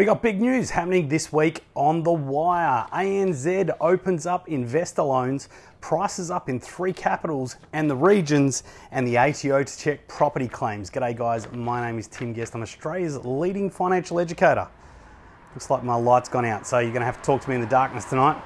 We got big news happening this week on the wire. ANZ opens up investor loans, prices up in three capitals and the regions, and the ATO to check property claims. G'day, guys. My name is Tim Guest. I'm Australia's leading financial educator. Looks like my light's gone out, so you're going to have to talk to me in the darkness tonight.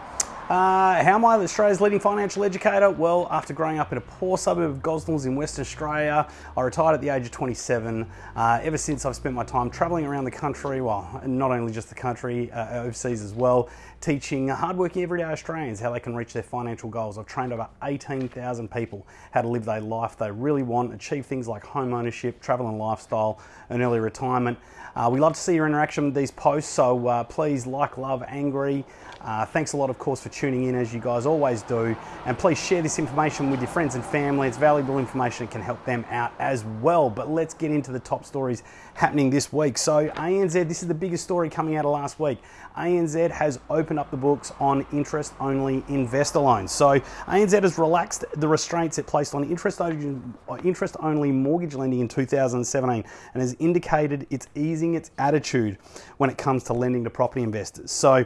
Uh, how am I Australia's leading financial educator? Well, after growing up in a poor suburb of Gosnells in Western Australia, I retired at the age of 27. Uh, ever since, I've spent my time travelling around the country, well, not only just the country, uh, overseas as well, teaching hardworking everyday Australians how they can reach their financial goals. I've trained over 18,000 people how to live their life they really want, achieve things like home ownership, travel and lifestyle, and early retirement. Uh, we love to see your interaction with these posts, so uh, please like, love, angry. Uh, thanks a lot, of course, for tuning in as you guys always do. And please share this information with your friends and family. It's valuable information, it can help them out as well. But let's get into the top stories happening this week. So, ANZ, this is the biggest story coming out of last week. ANZ has opened up the books on interest only investor loans. So, ANZ has relaxed the restraints it placed on interest only mortgage lending in 2017 and has indicated it's easing its attitude when it comes to lending to property investors. So,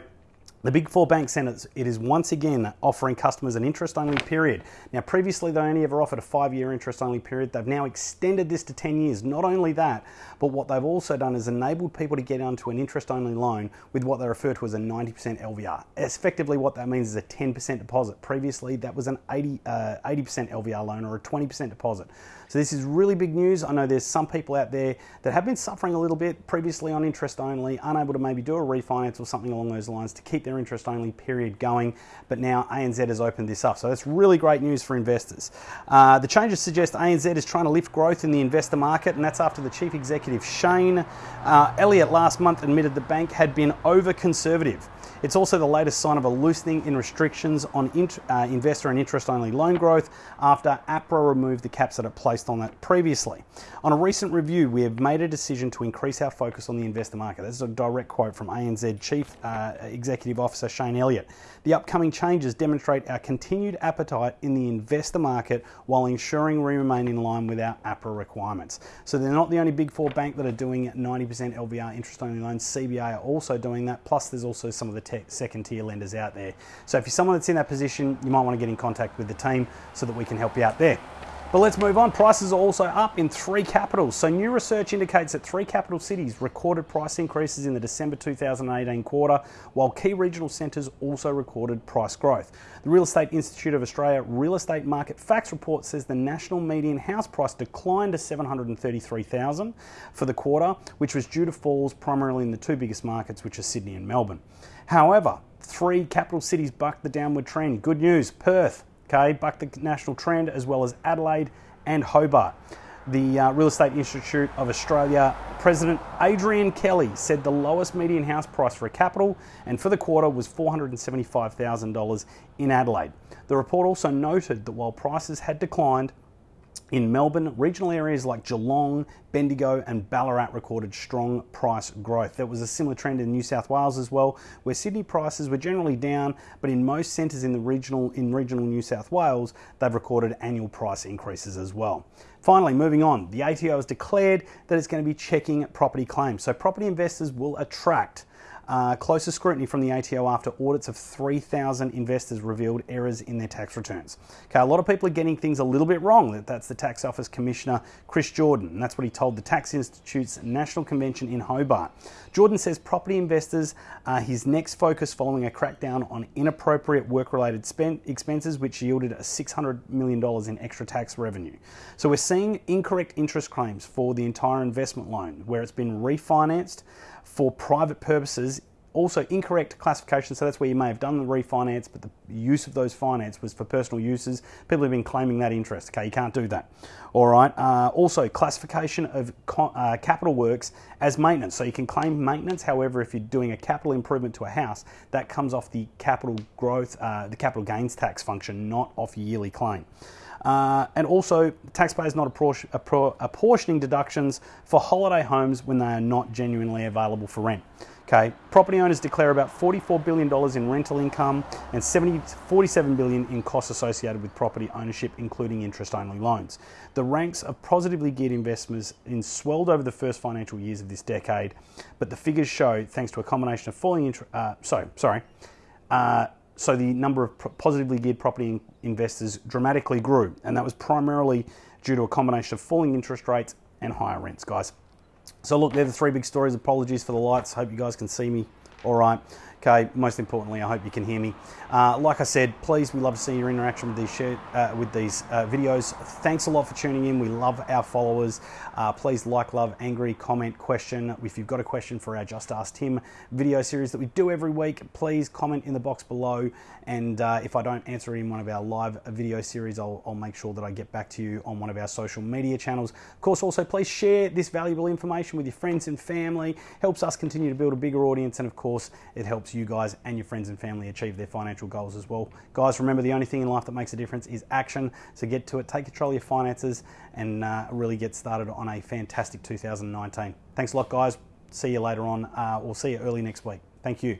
the Big Four bank centres, it is once again offering customers an interest only period. Now, previously they only ever offered a five year interest only period. They've now extended this to 10 years. Not only that, but what they've also done is enabled people to get onto an interest only loan with what they refer to as a 90% LVR. Effectively, what that means is a 10% deposit. Previously, that was an 80, uh, 80% LVR loan or a 20% deposit. So this is really big news. I know there's some people out there that have been suffering a little bit previously on interest only, unable to maybe do a refinance or something along those lines to keep their interest only period going. But now ANZ has opened this up. So that's really great news for investors. Uh, the changes suggest ANZ is trying to lift growth in the investor market, and that's after the chief executive Shayne uh, Elliott last month admitted the bank had been over conservative. It's also the latest sign of a loosening in restrictions on int, uh, investor and interest only loan growth after APRA removed the caps that it placed on that previously. On a recent review, we have made a decision to increase our focus on the investor market. This is a direct quote from ANZ Chief uh, Executive Officer Shayne Elliott. The upcoming changes demonstrate our continued appetite in the investor market while ensuring we remain in line with our APRA requirements. So they're not the only big four bank that are doing 90% LVR interest only loans. CBA are also doing that. Plus, there's also some of the second tier lenders out there. So if you're someone that's in that position, you might want to get in contact with the team so that we can help you out there. But let's move on. Prices are also up in three capitals. So new research indicates that three capital cities recorded price increases in the December 2018 quarter, while key regional centres also recorded price growth. The Real Estate Institute of Australia Real Estate Market Facts report says the national median house price declined to 733,000 for the quarter, which was due to falls primarily in the two biggest markets, which are Sydney and Melbourne. However, three capital cities bucked the downward trend. Good news, Perth okay, bucked the national trend, as well as Adelaide and Hobart. The uh, Real Estate Institute of Australia President Adrian Kelly said the lowest median house price for a capital and for the quarter was $475,000 in Adelaide. The report also noted that while prices had declined, in Melbourne, regional areas like Geelong, Bendigo, and Ballarat recorded strong price growth. There was a similar trend in New South Wales as well, where Sydney prices were generally down, but in most centres in the regional in regional New South Wales, they've recorded annual price increases as well. Finally, moving on, the ATO has declared that it's going to be checking property claims. So property investors will attract uh, closer scrutiny from the ATO after audits of 3,000 investors revealed errors in their tax returns. Okay, a lot of people are getting things a little bit wrong. That's the Tax Office Commissioner Chris Jordan, and that's what he told the Tax Institute's National Convention in Hobart. Jordan says property investors are his next focus following a crackdown on inappropriate work-related expenses, which yielded $600 million in extra tax revenue. So we're seeing incorrect interest claims for the entire investment loan, where it's been refinanced for private purposes also incorrect classification so that's where you may have done the refinance but the use of those finance was for personal uses. People have been claiming that interest okay? You can't do that. All right uh, also classification of uh, capital works as maintenance. So you can claim maintenance however if you're doing a capital improvement to a house that comes off the capital growth uh, the capital gains tax function not off yearly claim. Uh, and also, taxpayers not apportioning deductions for holiday homes when they are not genuinely available for rent. Okay, property owners declare about $44 billion in rental income and 70, $47 billion in costs associated with property ownership, including interest-only loans. The ranks of positively geared investors in swelled over the first financial years of this decade, but the figures show, thanks to a combination of falling interest, uh, so sorry, uh, so the number of positively geared property investors dramatically grew, and that was primarily due to a combination of falling interest rates and higher rents, guys. So look, they're the three big stories. Apologies for the lights. Hope you guys can see me all right. Okay, most importantly, I hope you can hear me. Uh, like I said, please, we love to see your interaction with these share, uh, with these uh, videos. Thanks a lot for tuning in. We love our followers. Uh, please like, love, angry, comment, question. If you've got a question for our Just Ask Tim video series that we do every week, please comment in the box below. And uh, if I don't answer in one of our live video series, I'll, I'll make sure that I get back to you on one of our social media channels. Of course, also please share this valuable information with your friends and family. Helps us continue to build a bigger audience, and of course, it helps helps you guys and your friends and family achieve their financial goals as well. Guys, remember the only thing in life that makes a difference is action. So get to it, take control of your finances, and uh, really get started on a fantastic 2019. Thanks a lot, guys. See you later on. Uh, we'll see you early next week. Thank you.